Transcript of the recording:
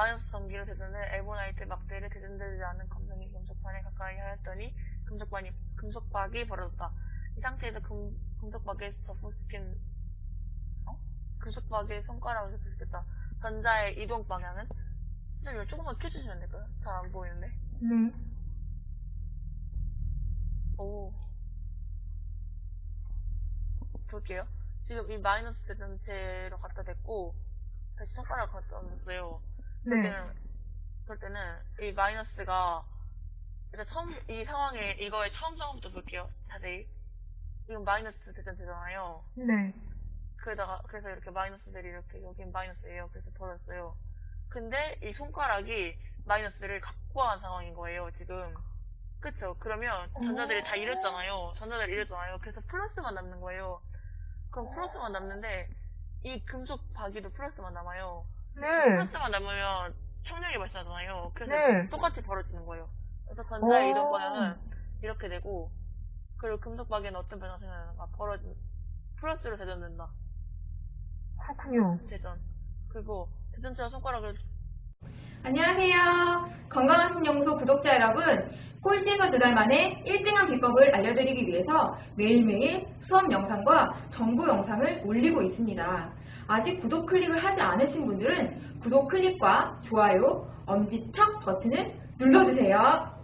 마이너스 전기를 대전해 엘보나이트 막대를 대전되지 않은 검정이 금속판에 가까이 하였더니 금속반이, 금속박이 벌어졌다. 이 상태에서 금, 금속박에 접붙시킨 어? 금속박의 손가락을 접붙시켰다. 전자의 이동 방향은? 선생님 이거 조금만 켜주시면 안 될까요? 잘 안 보이는데. 네. 오. 볼게요. 지금 이 마이너스 대전체로 갖다 댔고, 다시 손가락을 갖다 놨어요. 그럴 네. 때는, 그럴 때는 이 마이너스가, 일단 처음, 이 상황에, 이거의 처음 상황부터 볼게요. 자세히. 이건 마이너스 대전체잖아요. 네. 그러다가, 그래서 이렇게 마이너스들이 이렇게, 여긴 마이너스예요. 그래서 벌었어요. 근데 이 손가락이 마이너스를 갖고 간 상황인 거예요, 지금. 그쵸? 그러면 전자들이 다 잃었잖아요. 전자들이 잃었잖아요. 그래서 플러스만 남는 거예요. 그럼 플러스만 남는데, 이 금속 바기도 플러스만 남아요. 네. 플러스만 남으면 청력이 발생하잖아요. 그래서 네. 똑같이 벌어지는 거예요. 그래서 전자의 오. 이동 방향은 이렇게 되고, 그리고 금속 바기는 어떤 변화가 생겨나는가? 벌어진, 플러스로 대전된다. 그렇군요. 대전. 그리고 대전체와 손가락을 안녕하세요. 건강한 신영소 구독자 여러분. 꼴찌에서 두 달 만에 1등한 비법을 알려드리기 위해서 매일매일 수업 영상과 정보 영상을 올리고 있습니다. 아직 구독 클릭을 하지 않으신 분들은 구독 클릭과 좋아요, 엄지척 버튼을 눌러주세요.